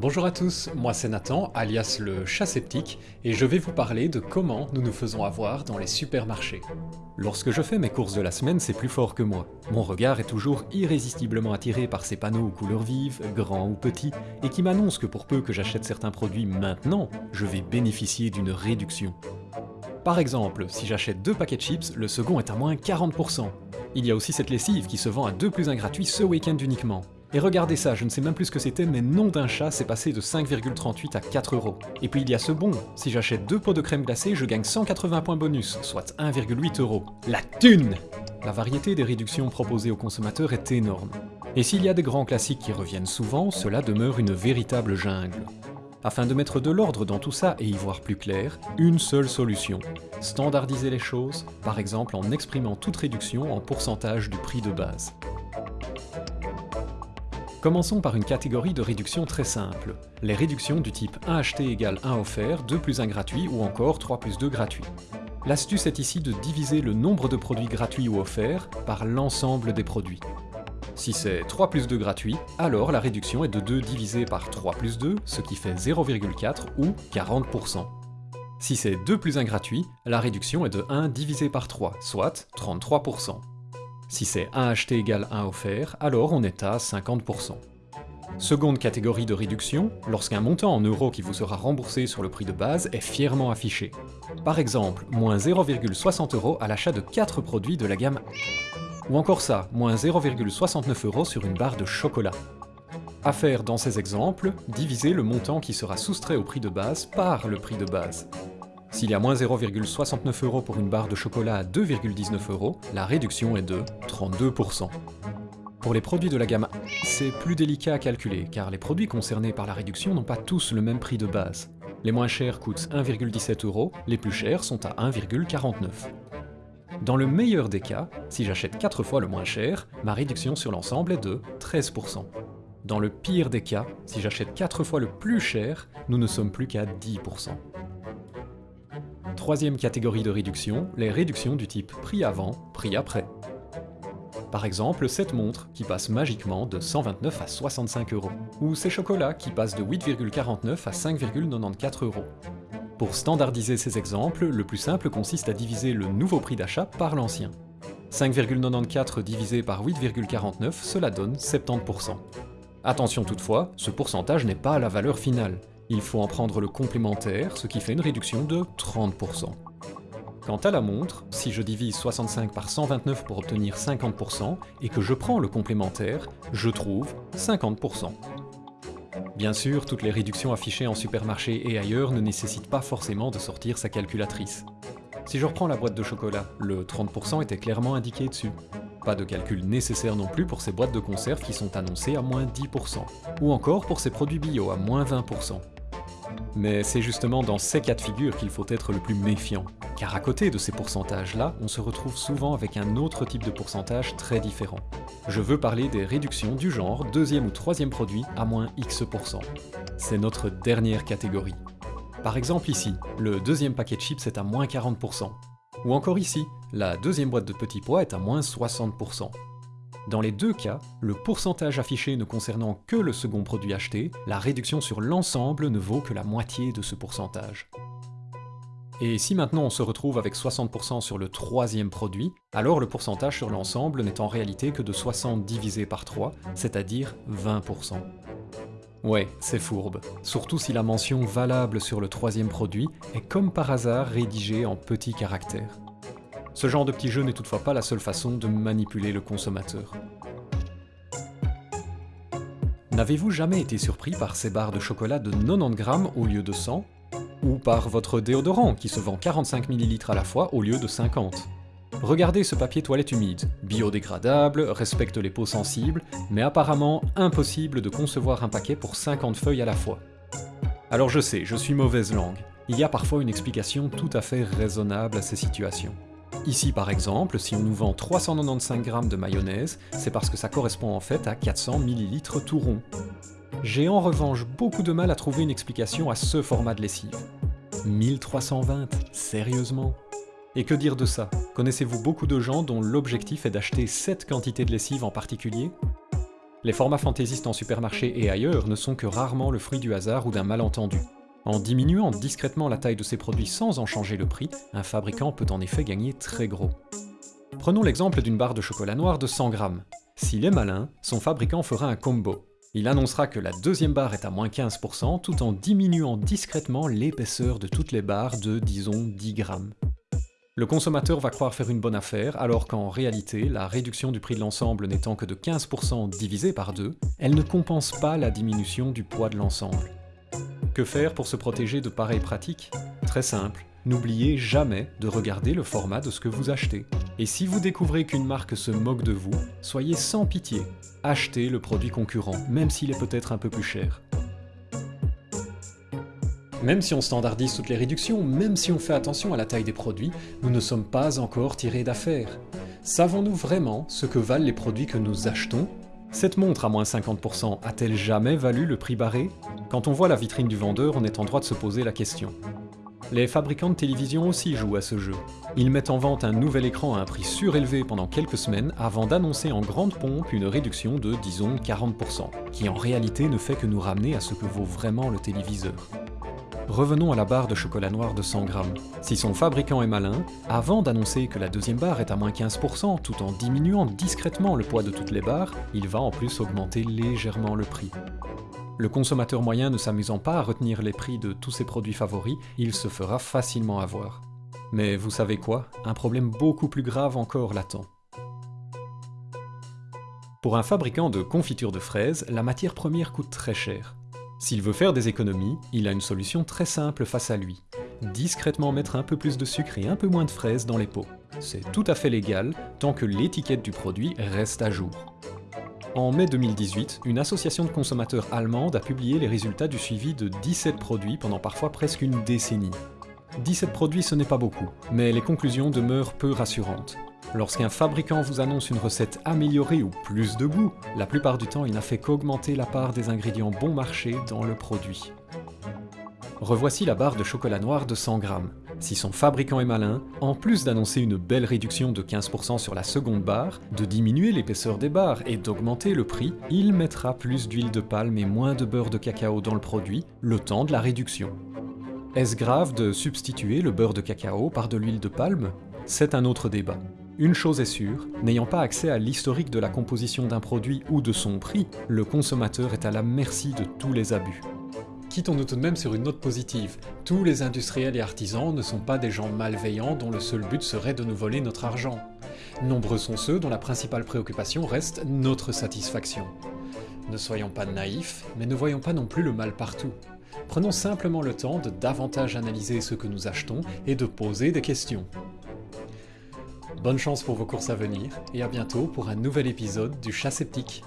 Bonjour à tous, moi c'est Nathan, alias le chat sceptique, et je vais vous parler de comment nous nous faisons avoir dans les supermarchés. Lorsque je fais mes courses de la semaine, c'est plus fort que moi. Mon regard est toujours irrésistiblement attiré par ces panneaux aux couleurs vives, grands ou petits, et qui m'annoncent que pour peu que j'achète certains produits maintenant, je vais bénéficier d'une réduction. Par exemple, si j'achète deux paquets de chips, le second est à moins 40%. Il y a aussi cette lessive qui se vend à 2 plus 1 gratuit ce week-end uniquement. Et regardez ça, je ne sais même plus ce que c'était, mais nom d'un chat, c'est passé de 5,38 à 4 euros. Et puis il y a ce bon, si j'achète deux pots de crème glacée, je gagne 180 points bonus, soit 1,8 euros. La thune La variété des réductions proposées aux consommateurs est énorme. Et s'il y a des grands classiques qui reviennent souvent, cela demeure une véritable jungle. Afin de mettre de l'ordre dans tout ça et y voir plus clair, une seule solution. Standardiser les choses, par exemple en exprimant toute réduction en pourcentage du prix de base. Commençons par une catégorie de réduction très simple, les réductions du type 1 acheté égale 1 offert, 2 plus 1 gratuit ou encore 3 plus 2 gratuit. L'astuce est ici de diviser le nombre de produits gratuits ou offerts par l'ensemble des produits. Si c'est 3 plus 2 gratuit, alors la réduction est de 2 divisé par 3 plus 2, ce qui fait 0,4 ou 40%. Si c'est 2 plus 1 gratuit, la réduction est de 1 divisé par 3, soit 33%. Si c'est 1 acheté égale 1 offert, alors on est à 50%. Seconde catégorie de réduction, lorsqu'un montant en euros qui vous sera remboursé sur le prix de base est fièrement affiché. Par exemple, moins 0,60 euros à l'achat de 4 produits de la gamme Ou encore ça, moins 0,69 euros sur une barre de chocolat. À faire dans ces exemples, diviser le montant qui sera soustrait au prix de base par le prix de base. S'il y a moins 0,69 euros pour une barre de chocolat à 2,19 euros, la réduction est de 32%. Pour les produits de la gamme c'est plus délicat à calculer, car les produits concernés par la réduction n'ont pas tous le même prix de base. Les moins chers coûtent 1,17 euros, les plus chers sont à 1,49. Dans le meilleur des cas, si j'achète 4 fois le moins cher, ma réduction sur l'ensemble est de 13%. Dans le pire des cas, si j'achète 4 fois le plus cher, nous ne sommes plus qu'à 10%. Troisième catégorie de réduction, les réductions du type prix avant, prix après. Par exemple, cette montre qui passe magiquement de 129 à 65 euros, ou ces chocolats qui passent de 8,49 à 5,94 euros. Pour standardiser ces exemples, le plus simple consiste à diviser le nouveau prix d'achat par l'ancien. 5,94 divisé par 8,49, cela donne 70%. Attention toutefois, ce pourcentage n'est pas la valeur finale. Il faut en prendre le complémentaire, ce qui fait une réduction de 30%. Quant à la montre, si je divise 65 par 129 pour obtenir 50%, et que je prends le complémentaire, je trouve 50%. Bien sûr, toutes les réductions affichées en supermarché et ailleurs ne nécessitent pas forcément de sortir sa calculatrice. Si je reprends la boîte de chocolat, le 30% était clairement indiqué dessus. Pas de calcul nécessaire non plus pour ces boîtes de conserve qui sont annoncées à moins 10%, ou encore pour ces produits bio à moins 20%. Mais c'est justement dans ces cas de figure qu'il faut être le plus méfiant, car à côté de ces pourcentages-là, on se retrouve souvent avec un autre type de pourcentage très différent. Je veux parler des réductions du genre deuxième ou troisième produit à moins X%. C'est notre dernière catégorie. Par exemple ici, le deuxième paquet de chips est à moins 40%. Ou encore ici, la deuxième boîte de petits pois est à moins 60%. Dans les deux cas, le pourcentage affiché ne concernant que le second produit acheté, la réduction sur l'ensemble ne vaut que la moitié de ce pourcentage. Et si maintenant on se retrouve avec 60% sur le troisième produit, alors le pourcentage sur l'ensemble n'est en réalité que de 60 divisé par 3, c'est-à-dire 20%. Ouais, c'est fourbe, surtout si la mention valable sur le troisième produit est comme par hasard rédigée en petits caractères. Ce genre de petit jeu n'est toutefois pas la seule façon de manipuler le consommateur. N'avez-vous jamais été surpris par ces barres de chocolat de 90 grammes au lieu de 100 Ou par votre déodorant qui se vend 45 ml à la fois au lieu de 50 Regardez ce papier toilette humide, biodégradable, respecte les peaux sensibles, mais apparemment impossible de concevoir un paquet pour 50 feuilles à la fois. Alors je sais, je suis mauvaise langue, il y a parfois une explication tout à fait raisonnable à ces situations. Ici par exemple, si on nous vend 395 g de mayonnaise, c'est parce que ça correspond en fait à 400 ml tout rond. J'ai en revanche beaucoup de mal à trouver une explication à ce format de lessive. 1320, sérieusement Et que dire de ça? Connaissez-vous beaucoup de gens dont l'objectif est d'acheter cette quantité de lessive en particulier? Les formats fantaisistes en supermarché et ailleurs ne sont que rarement le fruit du hasard ou d'un malentendu. En diminuant discrètement la taille de ses produits sans en changer le prix, un fabricant peut en effet gagner très gros. Prenons l'exemple d'une barre de chocolat noir de 100 grammes. S'il est malin, son fabricant fera un combo. Il annoncera que la deuxième barre est à moins 15% tout en diminuant discrètement l'épaisseur de toutes les barres de, disons, 10 grammes. Le consommateur va croire faire une bonne affaire, alors qu'en réalité, la réduction du prix de l'ensemble n'étant que de 15% divisé par deux, elle ne compense pas la diminution du poids de l'ensemble. Que faire pour se protéger de pareilles pratiques? Très simple, n'oubliez jamais de regarder le format de ce que vous achetez. Et si vous découvrez qu'une marque se moque de vous, soyez sans pitié, achetez le produit concurrent, même s'il est peut-être un peu plus cher. Même si on standardise toutes les réductions, même si on fait attention à la taille des produits, nous ne sommes pas encore tirés d'affaire. Savons-nous vraiment ce que valent les produits que nous achetons? Cette montre à moins 50% a-t-elle jamais valu le prix barré? Quand on voit la vitrine du vendeur, on est en droit de se poser la question. Les fabricants de télévision aussi jouent à ce jeu. Ils mettent en vente un nouvel écran à un prix surélevé pendant quelques semaines avant d'annoncer en grande pompe une réduction de, disons, 40%, qui en réalité ne fait que nous ramener à ce que vaut vraiment le téléviseur. Revenons à la barre de chocolat noir de 100 grammes. Si son fabricant est malin, avant d'annoncer que la deuxième barre est à moins 15% tout en diminuant discrètement le poids de toutes les barres, il va en plus augmenter légèrement le prix. Le consommateur moyen ne s'amusant pas à retenir les prix de tous ses produits favoris, il se fera facilement avoir. Mais vous savez quoi? Un problème beaucoup plus grave encore l'attend. Pour un fabricant de confitures de fraises, la matière première coûte très cher. S'il veut faire des économies, il a une solution très simple face à lui. Discrètement mettre un peu plus de sucre et un peu moins de fraises dans les pots. C'est tout à fait légal tant que l'étiquette du produit reste à jour. En mai 2018, une association de consommateurs allemande a publié les résultats du suivi de 17 produits pendant parfois presque une décennie. 17 produits ce n'est pas beaucoup, mais les conclusions demeurent peu rassurantes. Lorsqu'un fabricant vous annonce une recette améliorée ou plus de goût, la plupart du temps il n'a fait qu'augmenter la part des ingrédients bon marché dans le produit. Revoici la barre de chocolat noir de 100 grammes. Si son fabricant est malin, en plus d'annoncer une belle réduction de 15% sur la seconde barre, de diminuer l'épaisseur des barres et d'augmenter le prix, il mettra plus d'huile de palme et moins de beurre de cacao dans le produit, le temps de la réduction. Est-ce grave de substituer le beurre de cacao par de l'huile de palme? C'est un autre débat. Une chose est sûre, n'ayant pas accès à l'historique de la composition d'un produit ou de son prix, le consommateur est à la merci de tous les abus. Quittons-nous tout de même sur une note positive. Tous les industriels et artisans ne sont pas des gens malveillants dont le seul but serait de nous voler notre argent. Nombreux sont ceux dont la principale préoccupation reste notre satisfaction. Ne soyons pas naïfs, mais ne voyons pas non plus le mal partout. Prenons simplement le temps de davantage analyser ce que nous achetons et de poser des questions. Bonne chance pour vos courses à venir, et à bientôt pour un nouvel épisode du Chat Sceptique.